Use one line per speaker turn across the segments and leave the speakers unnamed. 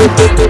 Thank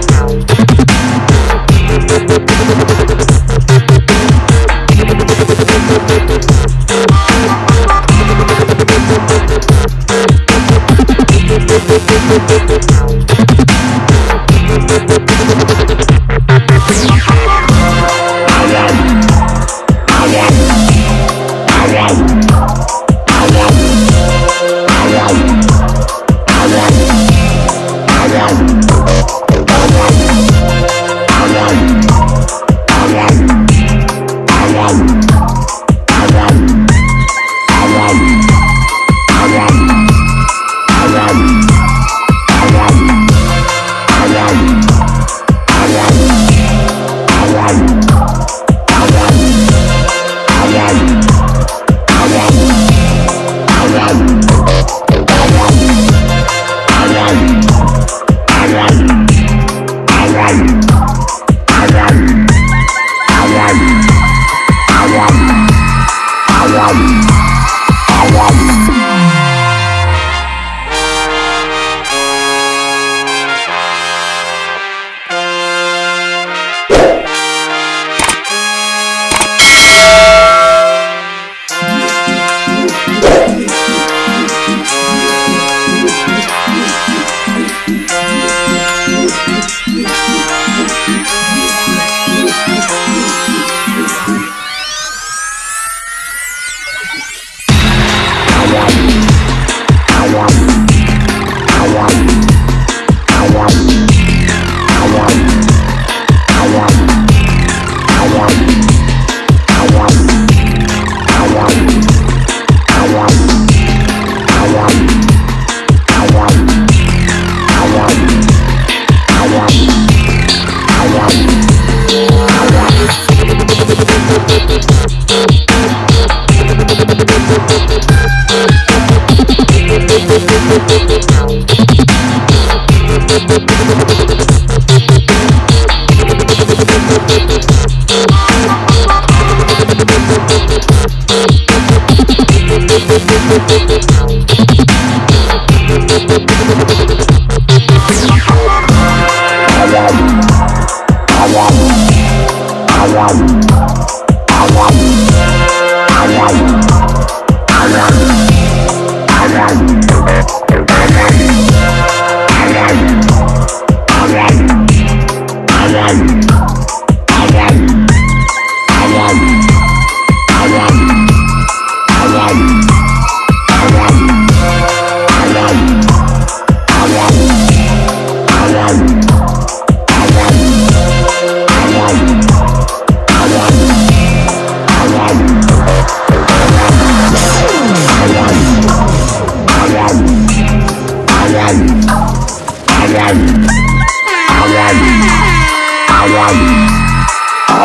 Boom!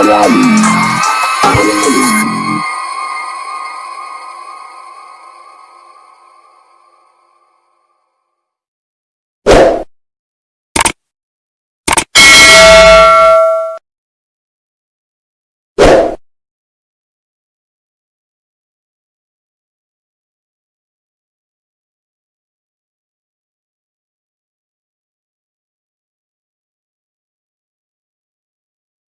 Namen.